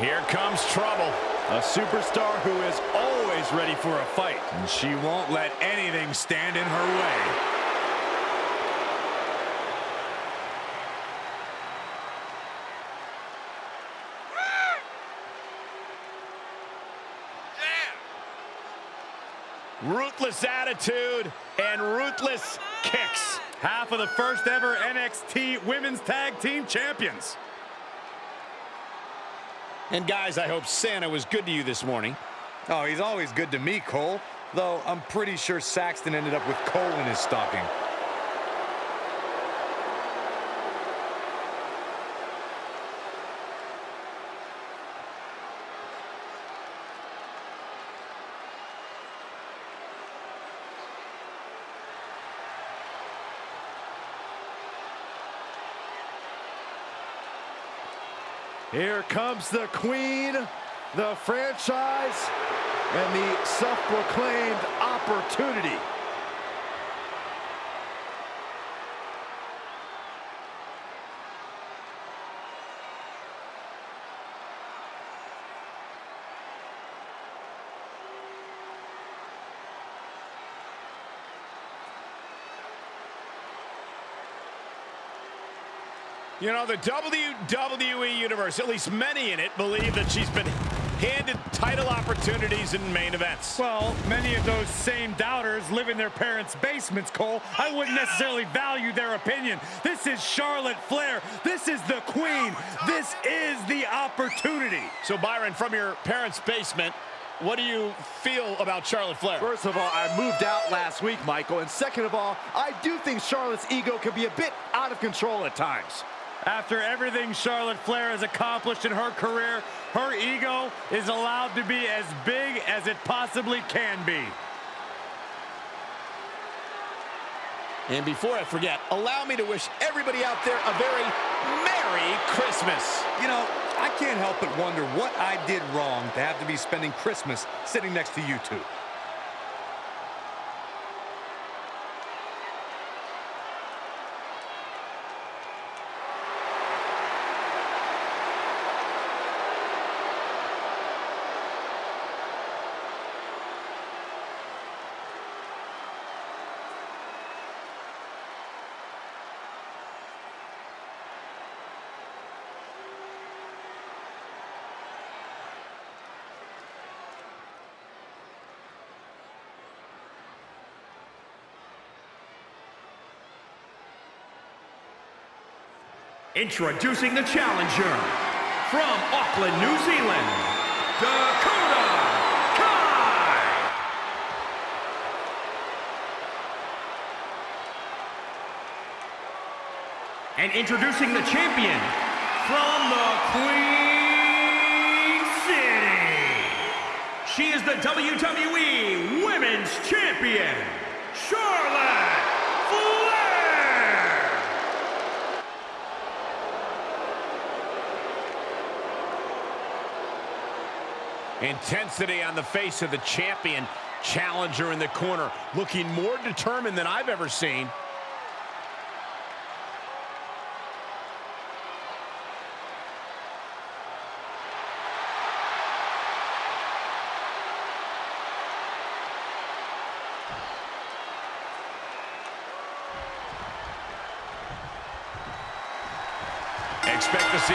Here comes trouble. A superstar who is always ready for a fight. And she won't let anything stand in her way. Ruthless attitude and ruthless kicks. Half of the first ever NXT Women's Tag Team Champions. And guys, I hope Santa was good to you this morning. Oh, he's always good to me, Cole. Though I'm pretty sure Saxton ended up with coal in his stocking. Here comes the queen, the franchise, and the self-proclaimed opportunity. You know, the WWE Universe, at least many in it, believe that she's been handed title opportunities in main events. Well, many of those same doubters live in their parents' basements, Cole. I wouldn't necessarily value their opinion. This is Charlotte Flair. This is the queen. This is the opportunity. So, Byron, from your parents' basement, what do you feel about Charlotte Flair? First of all, I moved out last week, Michael. And second of all, I do think Charlotte's ego can be a bit out of control at times. After everything Charlotte Flair has accomplished in her career, her ego is allowed to be as big as it possibly can be. And before I forget, allow me to wish everybody out there a very Merry Christmas. You know, I can't help but wonder what I did wrong to have to be spending Christmas sitting next to you two. Introducing the challenger from Auckland, New Zealand, Dakota Kai. And introducing the champion from the Queen City. She is the WWE Women's Champion, Charlotte Flair. Intensity on the face of the champion. Challenger in the corner, looking more determined than I've ever seen. Expect to see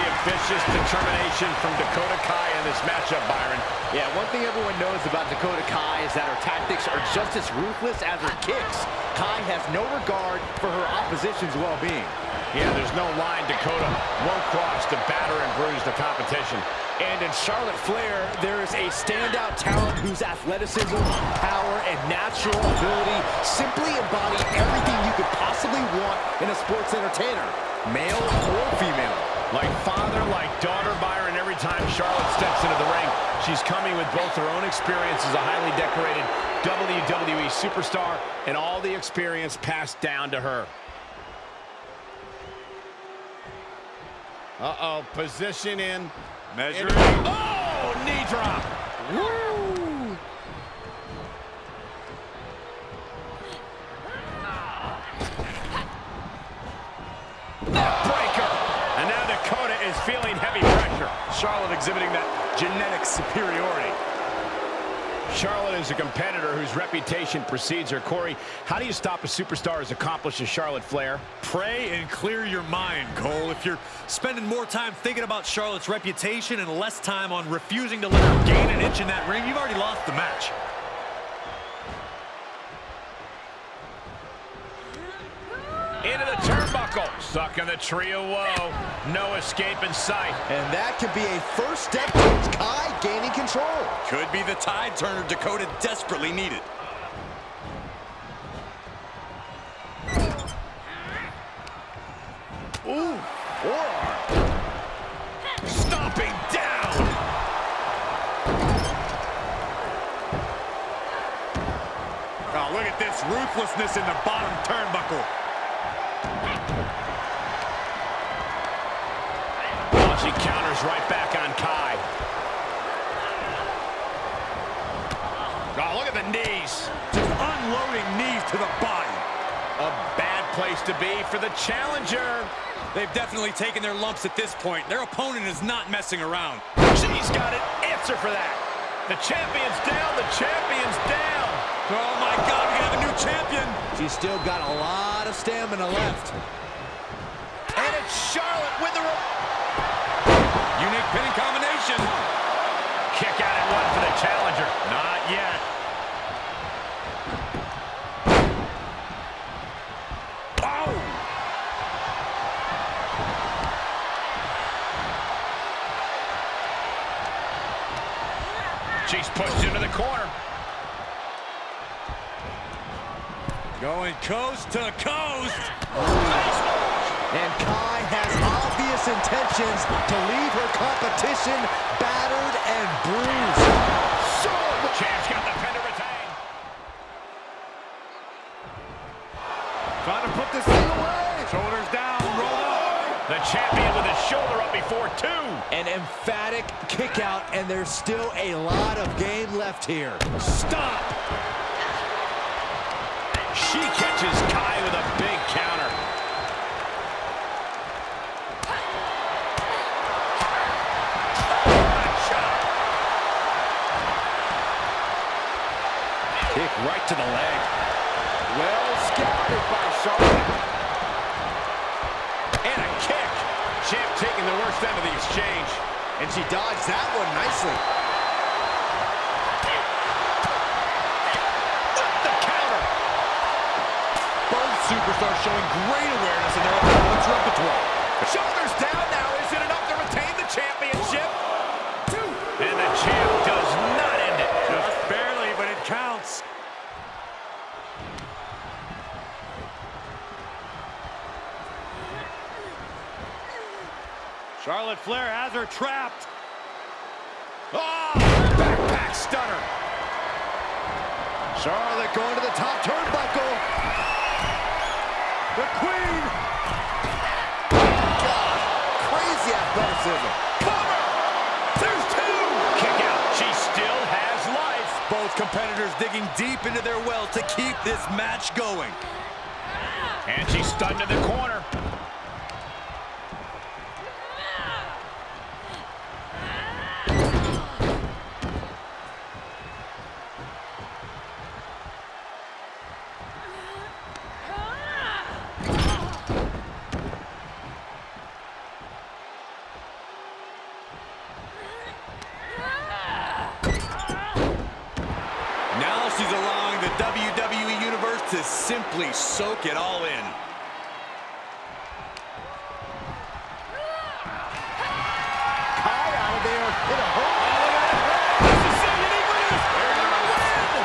a determination from Dakota Kai in this matchup, Byron. Yeah, one thing everyone knows about Dakota Kai is that her tactics are just as ruthless as her kicks. Kai has no regard for her opposition's well-being. Yeah, there's no line Dakota won't cross to batter and bruise the competition. And in Charlotte Flair, there is a standout talent whose athleticism, power, and natural ability simply embody everything you could possibly want in a sports entertainer, male or female. Like father, like daughter Byron, every time Charlotte steps into the ring, she's coming with both her own experience as a highly decorated WWE superstar and all the experience passed down to her. Uh-oh, position in. Measuring. Oh, knee drop. Woo! Breaker. And now Dakota is feeling heavy pressure. Charlotte exhibiting that genetic superiority. Charlotte is a competitor whose reputation precedes her. Corey, how do you stop a superstar as accomplished as Charlotte Flair? Pray and clear your mind, Cole. If you're spending more time thinking about Charlotte's reputation and less time on refusing to let her gain an inch in that ring, you've already lost the match. Into the turnbuckle. Stuck in the tree of woe. No escape in sight. And that could be a first step towards Kai gaining control. Could be the tide turner Dakota desperately needed. Ooh, forearm. Stomping down. Oh, look at this ruthlessness in the bottom turnbuckle. Counters right back on Kai. Oh, look at the knees. Just unloading knees to the body. A bad place to be for the challenger. They've definitely taken their lumps at this point. Their opponent is not messing around. She's got an answer for that. The champion's down. The champion's down. Oh, my God, we have a new champion. She's still got a lot of stamina left. And it's Charlotte with the... Unique combination. Kick out at one for the challenger. Not yet. Oh! She's pushed into the corner. Going coast to coast. And Kai has obvious intentions to leave her competition battered and bruised. Champ's got the pin to retain. Trying to put this thing away. Shoulders down, roll up. The champion with his shoulder up before two. An emphatic kick out, and there's still a lot of game left here. Stop! She catches Kai with a big. Right to the leg. Well scouted by Charlotte. And a kick. Champ taking the worst end of the exchange. And she dodged that one nicely. The counter. Both superstars showing great awareness in their opponent's repertoire. Shoulders down now. Is it enough to retain the championship? Two. And the champ does not end it. Just barely, but it counts. Charlotte Flair has her trapped. Oh, backpack stunner. Charlotte going to the top turnbuckle. The Queen. God, crazy athleticism. Cover. There's two. Kick out. She still has life. Both competitors digging deep into their well to keep this match going. And she's stunned in the corner. Now she's allowing the WWE Universe to simply soak it all in. Kai out of there hit a home.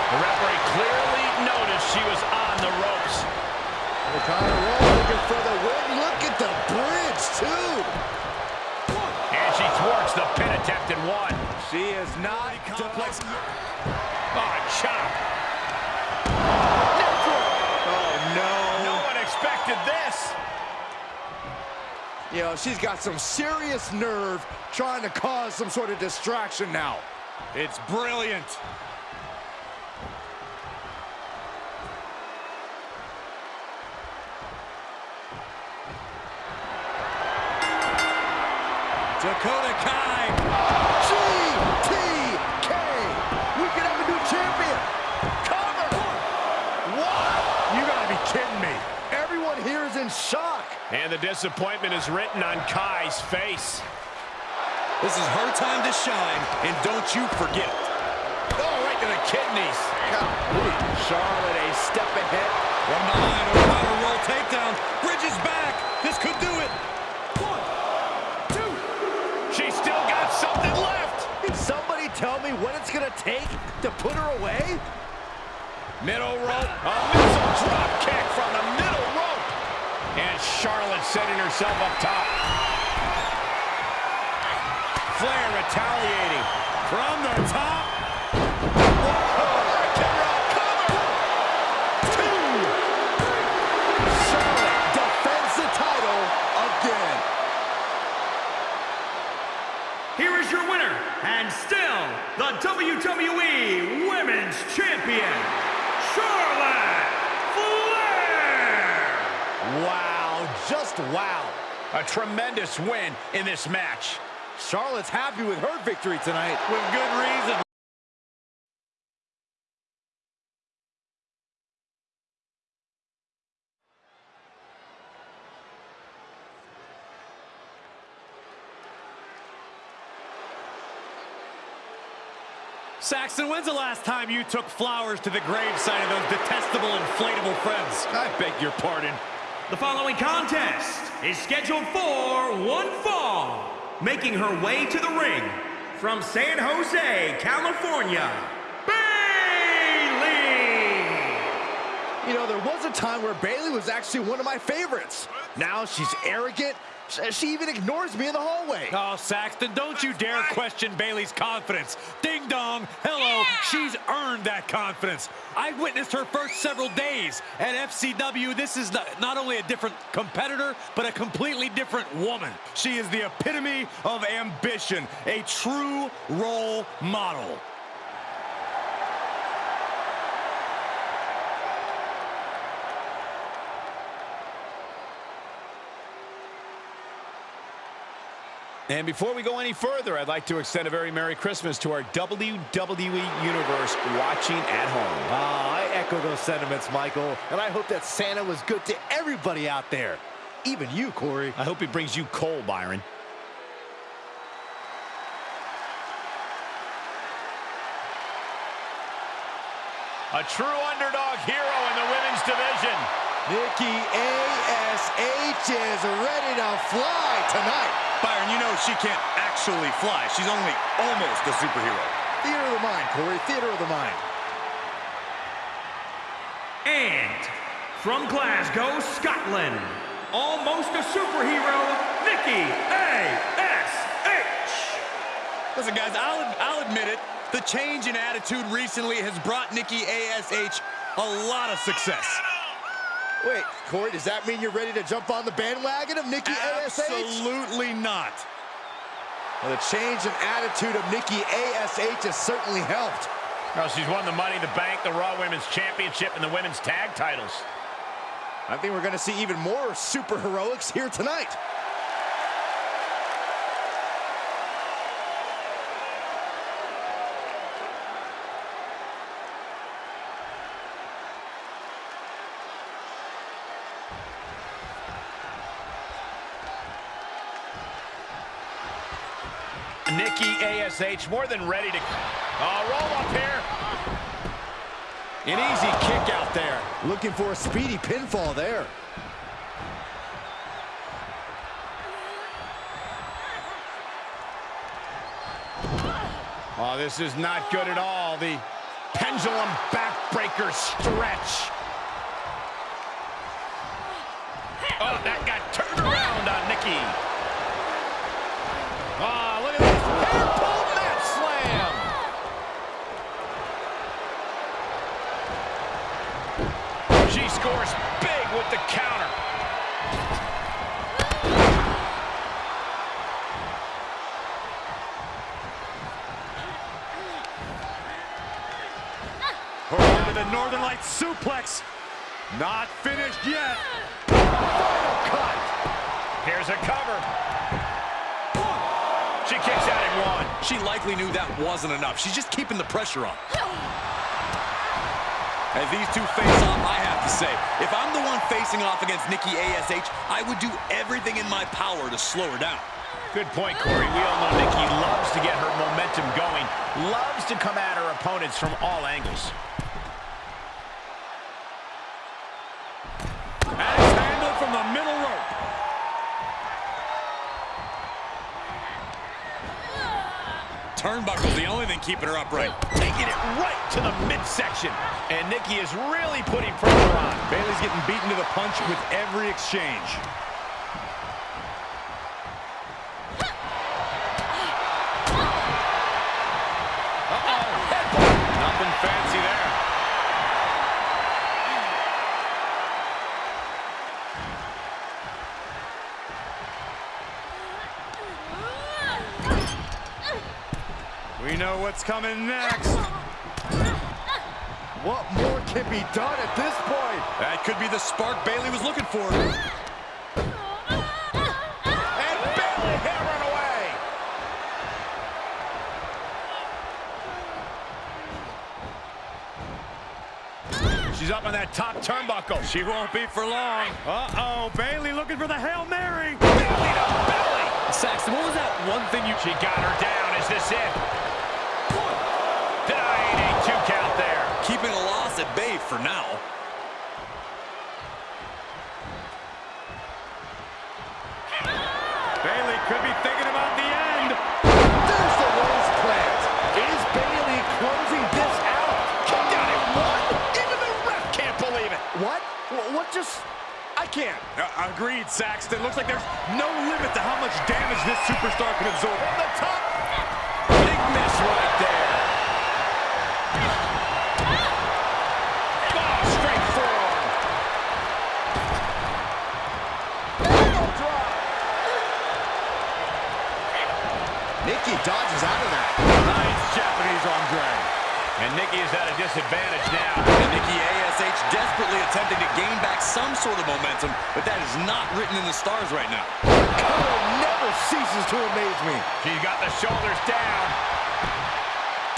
The referee clearly noticed she was on the ropes. Kai Roll looking for the win. Look at the bridge, too. thwarts the pin attempt and one. She is not complex. Oh, chop. Oh, no. No one expected this. You know, she's got some serious nerve trying to cause some sort of distraction now. It's brilliant. Dakota Kai. GTK. We could have a new champion. Cover. What? You gotta be kidding me. Everyone here is in shock. And the disappointment is written on Kai's face. This is her time to shine, and don't you forget it. Oh, right to the kidneys. Charlotte a step ahead. From behind, a power roll takedown. Bridges back. This could do it. One, two. She's still got something left. Can somebody tell me what it's gonna take to put her away? Middle rope. A missile drop kick from the middle rope. And Charlotte setting herself up top. Flair retaliating. Tremendous win in this match. Charlotte's happy with her victory tonight. With good reason. Saxton, when's the last time you took flowers to the gravesite of those detestable inflatable friends? I beg your pardon. The following contest is scheduled for one fall, making her way to the ring from San Jose, California, Bayley! You know, there was a time where Bayley was actually one of my favorites. Now she's arrogant. Sh- uh, She even ignores me in the hallway. Oh, Saxton, don't you dare question Bayley's confidence. Ding dong, hello, she's earned that confidence. I witnessed her first several days at FCW. This is not, not only a different competitor, but a completely different woman. She is the epitome of ambition, a true role model. And before we go any further, I'd like to extend a very Merry Christmas to our WWE Universe watching at home. Ah, I echo those sentiments, Michael. And I hope that Santa was good to everybody out there. Even you, Corey. I hope he brings you coal, Byron. A true underdog hero in the women's division. Nikki A.S.H. is ready to fly tonight. Byron, you know she can't actually fly. She's only almost a superhero. Theater of the mind, Corey. Theater of the mind. And from Glasgow, Scotland, almost a superhero, Nikki A.S.H. Listen, guys, I'll, I'll admit it. The change in attitude recently has brought Nikki A.S.H. a lot of success. Wait, Corey, does that mean you're ready to jump on the bandwagon of Nikki A.S.H.? Absolutely not. Well, the change in attitude of Nikki A.S.H. has certainly helped. Well, she's won the Money in the Bank, the Raw Women's Championship, and the Women's Tag titles. I think we're going to see even more super heroics here tonight. Nikki ASH more than ready to... Oh, roll up here. An easy kick out there. Looking for a speedy pinfall there. Oh, this is not good at all. The pendulum backbreaker stretch. Oh, that got turned around on Nikki. Oh, look at the Northern Lights suplex. Not finished yet. Final cut. Here's a cover. She kicks out in one. She likely knew that wasn't enough. She's just keeping the pressure on. As these two face off, I have to say, if I'm the one facing off against Nikki ASH, I would do everything in my power to slow her down. Good point, Corey. We all know Nikki loves to get her momentum going, loves to come at her opponents from all angles. Keeping her upright. Taking it right to the midsection. And Nikki is really putting pressure on. Bayley's getting beaten to the punch with every exchange. Nothing fancy there. We know what's coming next. What more can be done at this point? That could be the spark Bayley was looking for. And Bayley hammering away. She's up on that top turnbuckle. She won't be for long. Uh-oh, Bayley looking for the Hail Mary. Belly to belly. Saxton, what was that one thing you... She got her down. Is this it? Keeping at bay for now. Bayley could be thinking about the end. There's the rose plant. Is Bayley closing this out? Kicked out at one. Even the ref can't believe it. What? What just... I can't. Uh, agreed, Saxton. Looks like there's no limit to how much damage this superstar can absorb. From the top. Japanese drag. And Nikki is at a disadvantage now. And Nikki ASH desperately attempting to gain back some sort of momentum, but that is not written in the stars right now. Color never ceases to amaze me. She's got the shoulders down.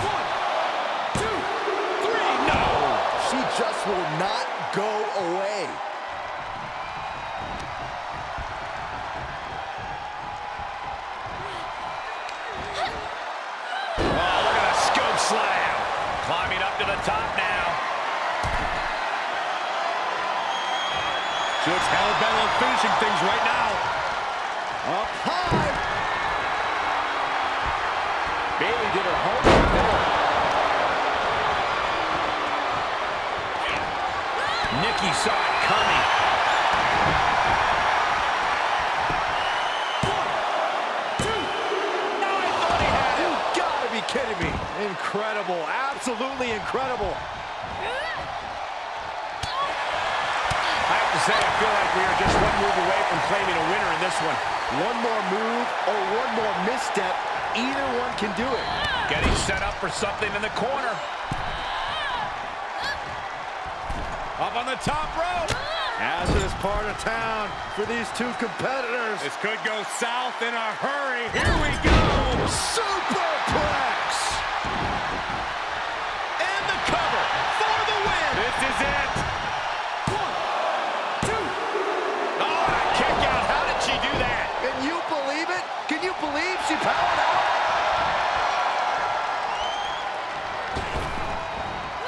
One, two, three. No. She just will not go away. Top now. She looks hell-bent on finishing things right now. Up high. Bayley did her homework there. Nikki saw it coming. Incredible. Absolutely incredible. I have to say, I feel like we are just one move away from claiming a winner in this one. One more move or one more misstep, either one can do it. Getting set up for something in the corner. Up on the top rope. Hazardous part of town for these two competitors. This could go south in a hurry. Here we go. Superplex. And the cover for the win. This is it. Oh, a kick out. How did she do that? Can you believe it? Can you believe she powered out?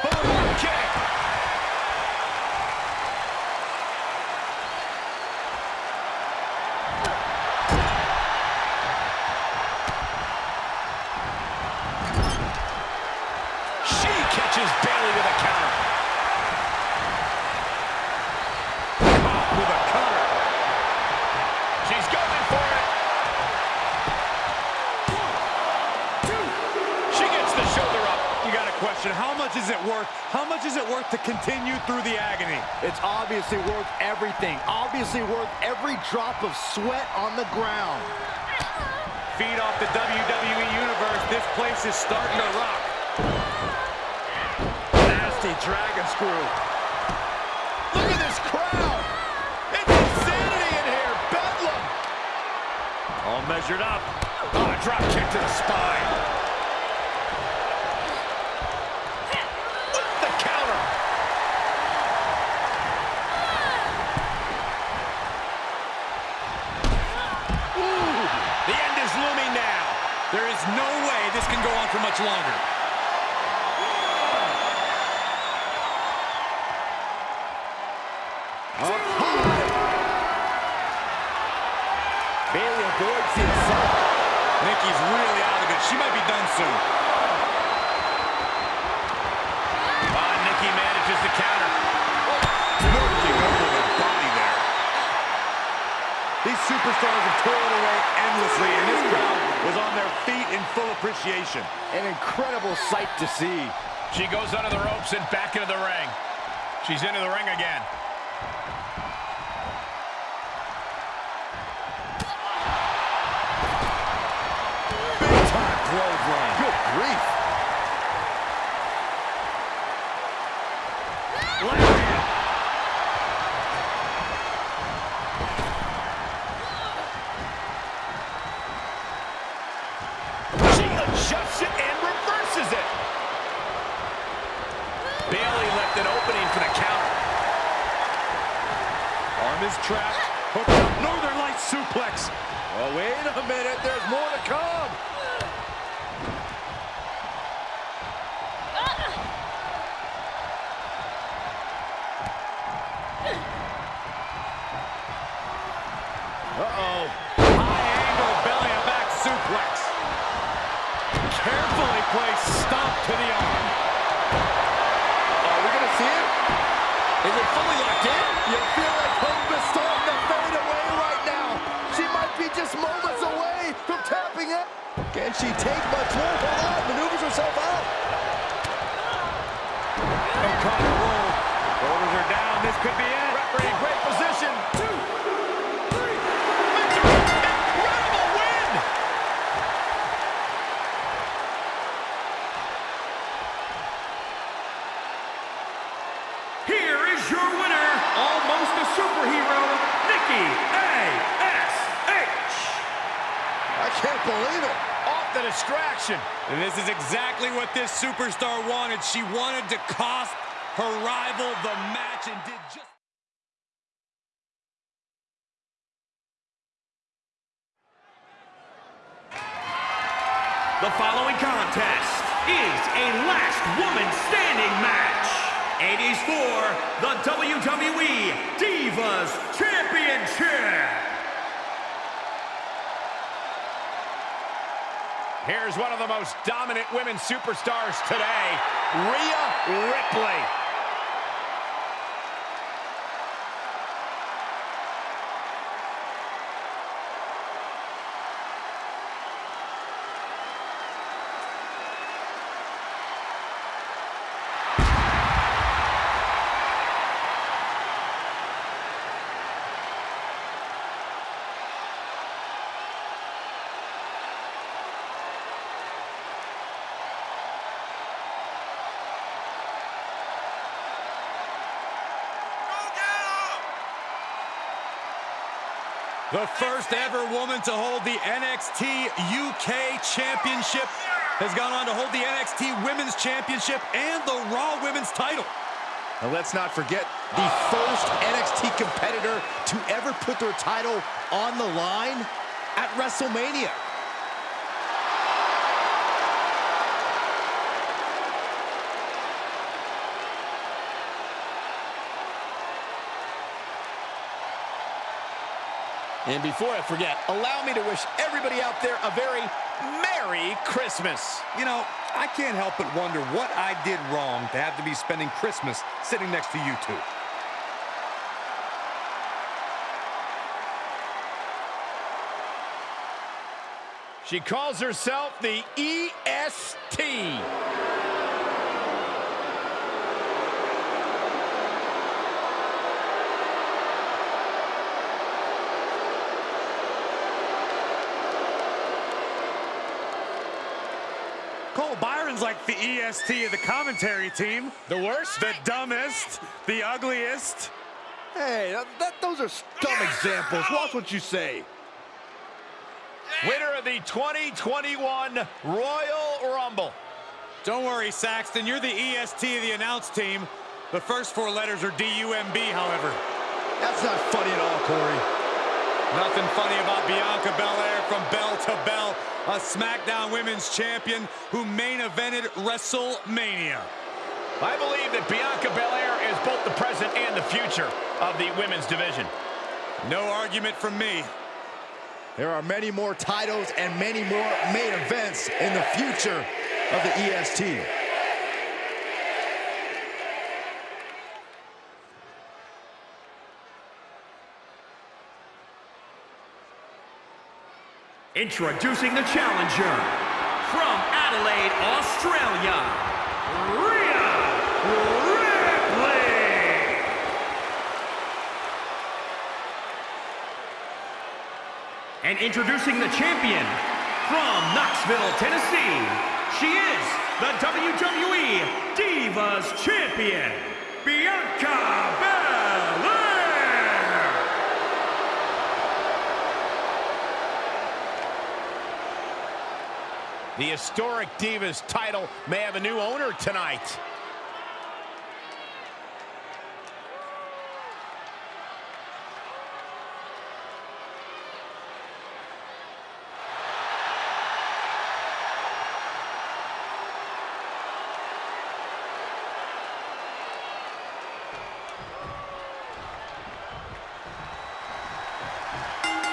Boom, kick. She catches Bayley with a counter. How much is it worth to continue through the agony? It's obviously worth everything. Obviously worth every drop of sweat on the ground. Feed off the WWE Universe. This place is starting to rock. Nasty dragon screw. Look at this crowd. It's insanity in here. Bedlam. All measured up. Oh, drop kick to the spine. The counter. The end is looming now. There is no way this can go on for much longer. Bayley avoids the assault. Nikki's really out of it. She might be done soon. Superstars have toiled away endlessly, and this crowd was on their feet in full appreciation. An incredible sight to see. She goes under the ropes and back into the ring. She's into the ring again. Carefully placed to the arm. Are we going to see it? Is it fully locked in? You feel like hope is starting to fade away right now. She might be just moments away from tapping out. Can she take much more? Hold on, maneuvers herself out. O'Connor roll. Shoulders are down. This could be it. Referee, great position. Two, three. Victory. Incredible win. Here is your winner, almost a superhero, Nikki A.S.H. I can't believe it. Off the distraction. And this is exactly what this superstar wanted. She wanted to cost her rival the match and did just... The following contest is a last woman standing match. It is for the WWE Divas Championship. Here's one of the most dominant women superstars today, Rhea Ripley. The first ever woman to hold the NXT UK Championship has gone on to hold the NXT Women's Championship and the Raw Women's title. And let's not forget the first NXT competitor to ever put their title on the line at WrestleMania. And before I forget, allow me to wish everybody out there a very Merry Christmas. You know, I can't help but wonder what I did wrong to have to be spending Christmas sitting next to you two. She calls herself the EST. Cole, Byron's like the EST of the commentary team. The worst? The dumbest, the ugliest. Hey, that, that, those are dumb examples. Watch what you say. Winner of the 2021 Royal Rumble. Don't worry, Saxton. You're the EST of the announce team. The first four letters are D-U-M-B, however. That's not funny at all, Corey. Nothing funny about Bianca Belair from bell to bell, a SmackDown Women's Champion who main evented WrestleMania. I believe that Bianca Belair is both the present and the future of the women's division. No argument from me. There are many more titles and many more main events in the future of the EST. Introducing the challenger from Adelaide, Australia, Rhea Ripley. And introducing the champion from Knoxville, Tennessee, she is the WWE Divas Champion, Bianca Belair. The historic Divas title may have a new owner tonight.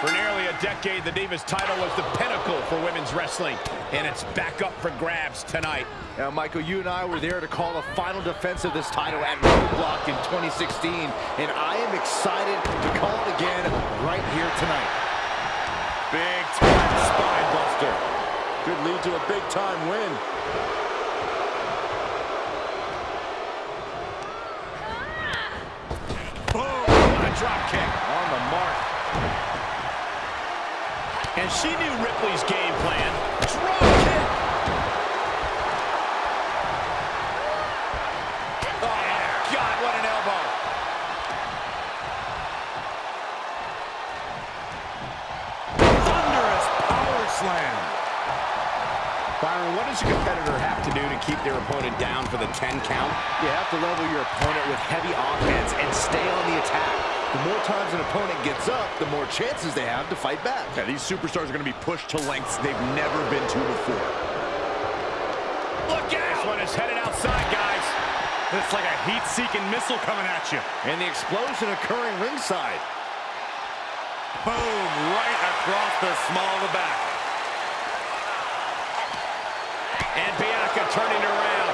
For nearly a decade, the Divas title was the pinnacle for women's wrestling, and it's back up for grabs tonight. Now, Michael, you and I were there to call a final defense of this title at Roadblock in 2016, and I am excited to call it again right here tonight. Big time spine buster. Could lead to a big-time win. Boom! What a drop kick. On the mark. And she knew Ripley's game plan. Drop kick. Oh, God, what an elbow. Thunderous power slam. Byron, what does a competitor have to do to keep their opponent down for the 10 count? You have to level your opponent with heavy offense and stay on the attack. The more times an opponent gets up, the more chances they have to fight back. Yeah, these superstars are going to be pushed to lengths they've never been to before. Look out! This one is headed outside, guys. It's like a heat-seeking missile coming at you. And the explosion occurring ringside. Boom, right across the small of the back. And Bianca turning around.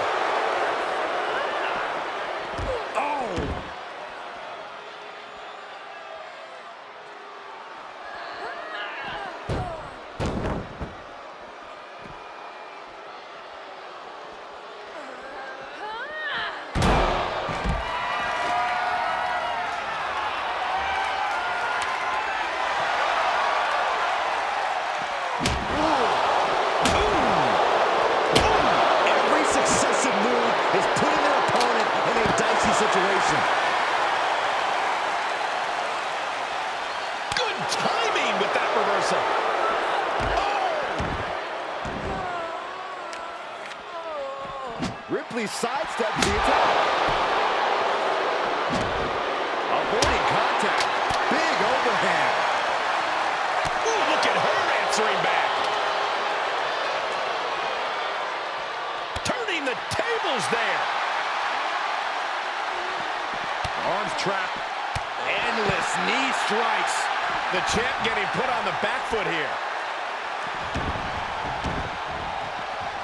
Turning the tables there. Arms trapped. Endless knee strikes. The champ getting put on the back foot here.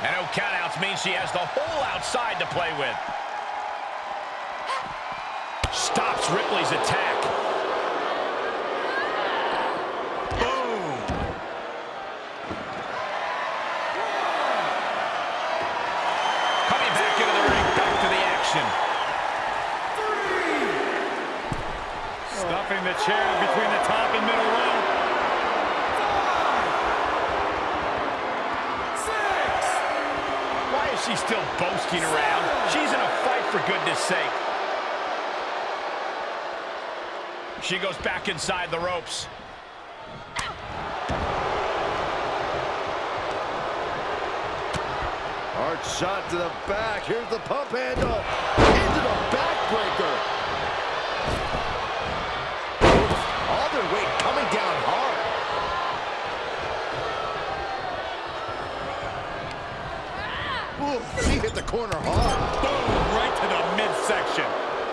And no countouts means she has the whole outside to play with. Stops Ripley's attack. Chair between the top and middle row. she's still boasting around? She's in a fight, for goodness sake. She goes back inside the ropes. Hard shot to the back. Here's the pump handle. Into the backbreaker. Coming down hard. Ooh, she hit the corner hard. Boom, right to the midsection.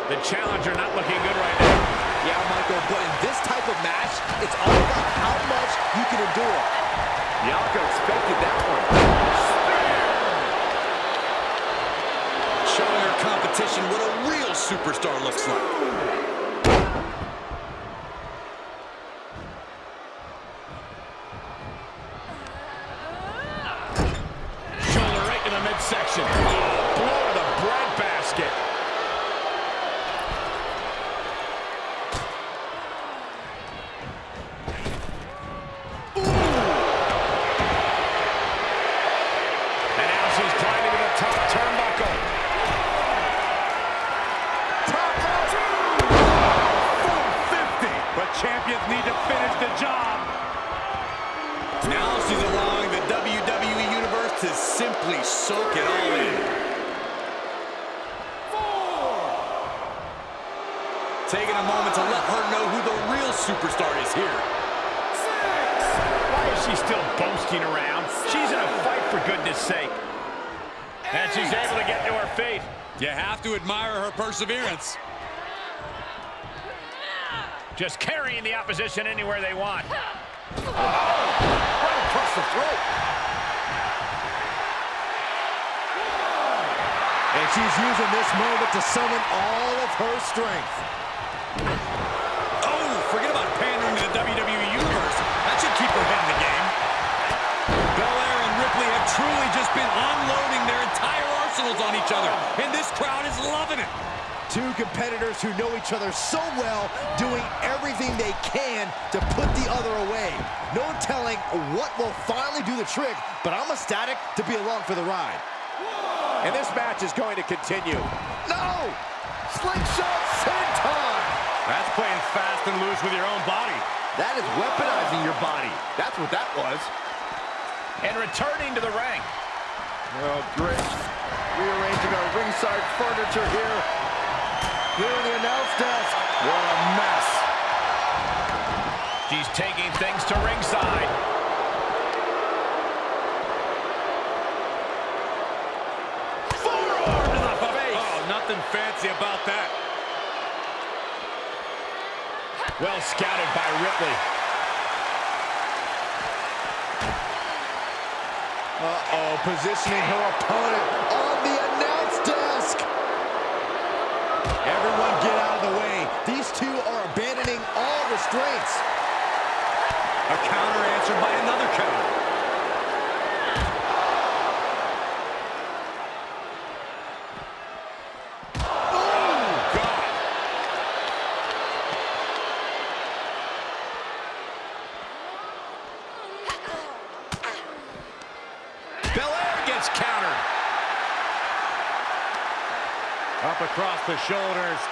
The challenger not looking good right now. Yeah, Michael, but in this type of match, it's all about how much you can endure. Bianca expected that one. Showing her competition what a real superstar looks like. Still around? She's in a fight, for goodness sake. And she's able to get to her feet. You have to admire her perseverance. Just carrying the opposition anywhere they want. Right across the throat. And she's using this moment to summon all of her strength. Oh, forget about pandering to the WWE Universe. That should keep her head in the game. Belair and Ripley have truly just been unloading their entire arsenals on each other, and this crowd is loving it. Two competitors who know each other so well, doing everything they can to put the other away. No telling what will finally do the trick, but I'm ecstatic to be along for the ride. And this match is going to continue. No! Slingshot senton! That's playing fast and loose with your own body. That is weaponizing your body. That's what that was. And returning to the ring. Oh, great. Rearranging our ringside furniture here. Here in the announce desk. What a mess. She's taking things to ringside. Forearm to the face. Oh, nothing fancy about that. Well scouted by Ripley. Uh-oh, positioning her opponent on the announce desk. Everyone get out of the way. These two are abandoning all restraints. A counter answered by another counter. Oh, God. Belair gets countered. Up across the shoulders.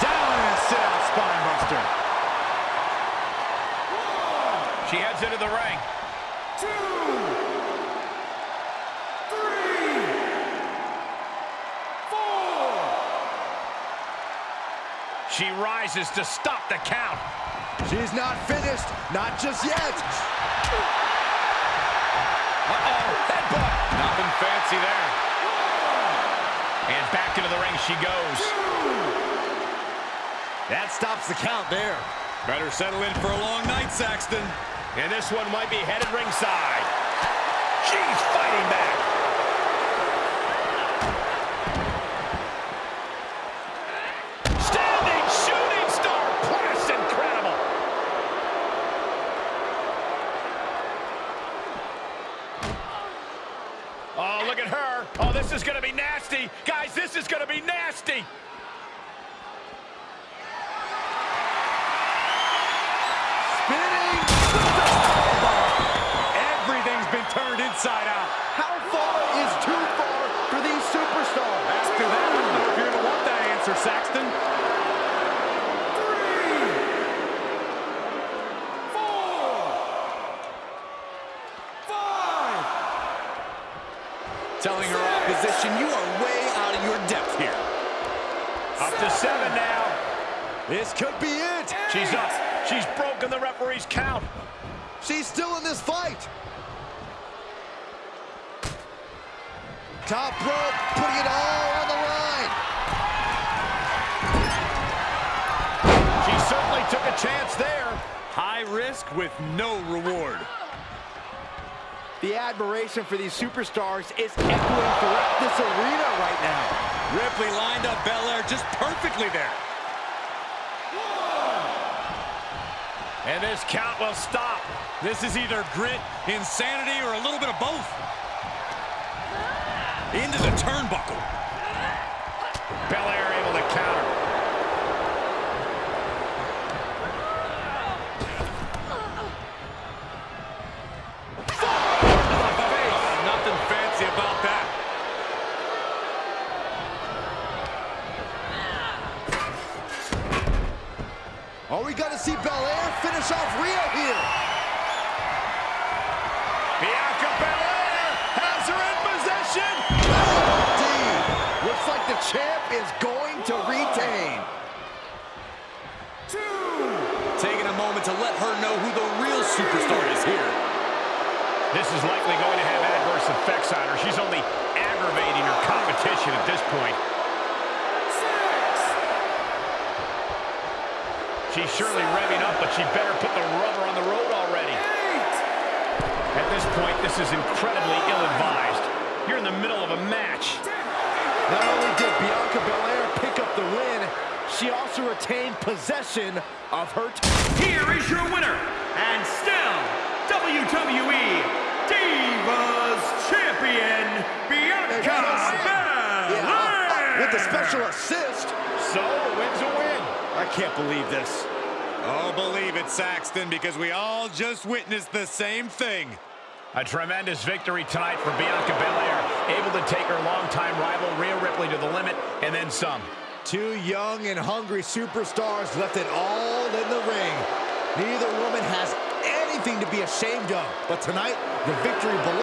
Down and sit out spine buster. She heads into the ring. She rises to stop the count. She's not finished, not just yet. Uh-oh, headbutt. Nothing fancy there. And back into the ring she goes. That stops the count there. Better settle in for a long night, Saxton. And this one might be headed ringside. She's fighting back. This could be it. She's up. She's broken the referee's count. She's still in this fight. Top rope, putting it all on the line. She certainly took a chance there. High risk with no reward. The admiration for these superstars is echoing throughout this arena right now. Ripley lined up Belair just perfectly there. And this count will stop. This is either grit, insanity, or a little bit of both. Into the turnbuckle. Belair able to counter. Is going to retain. Two. Taking a moment to let her know who the real superstar is here. This is likely going to have adverse effects on her. She's only aggravating her competition at this point. She's surely revving up, but she better put the rubber on the road already. At this point, this is incredibly ill-advised. You're in the middle of a match. Not only did Bianca Belair pick up the win, she also retained possession of her Here is your winner, and still WWE Divas Champion, Bianca Belair. Yeah, uh, with the special assist. So, a win's a win. I can't believe this. Oh, believe it, Saxton, because we all just witnessed the same thing. A tremendous victory tonight for Bianca Belair, able to take her longtime rival Rhea Ripley to the limit and then some. Two young and hungry superstars left it all in the ring. Neither woman has anything to be ashamed of, but tonight, the victory belongs